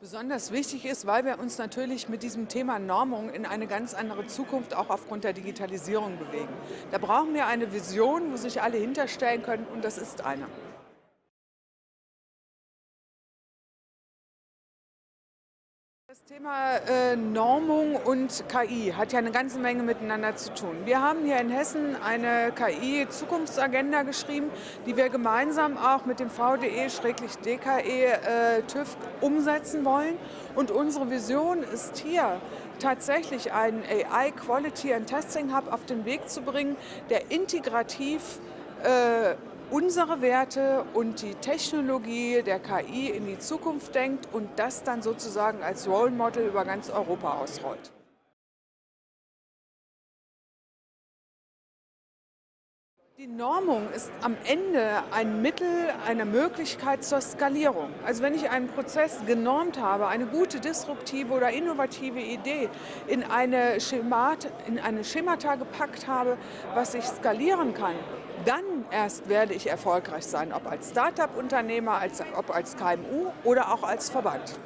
Besonders wichtig ist, weil wir uns natürlich mit diesem Thema Normung in eine ganz andere Zukunft auch aufgrund der Digitalisierung bewegen. Da brauchen wir eine Vision, wo sich alle hinterstellen können und das ist eine. Das Thema äh, Normung und KI hat ja eine ganze Menge miteinander zu tun. Wir haben hier in Hessen eine KI-Zukunftsagenda geschrieben, die wir gemeinsam auch mit dem VDE-DKE äh, umsetzen wollen. Und unsere Vision ist hier tatsächlich einen AI Quality and Testing Hub auf den Weg zu bringen, der integrativ äh, unsere Werte und die Technologie der KI in die Zukunft denkt und das dann sozusagen als Role Model über ganz Europa ausrollt. Die Normung ist am Ende ein Mittel, eine Möglichkeit zur Skalierung. Also wenn ich einen Prozess genormt habe, eine gute disruptive oder innovative Idee in eine, Schemat, in eine Schemata gepackt habe, was ich skalieren kann, dann erst werde ich erfolgreich sein, ob als Start-up-Unternehmer, ob als KMU oder auch als Verband.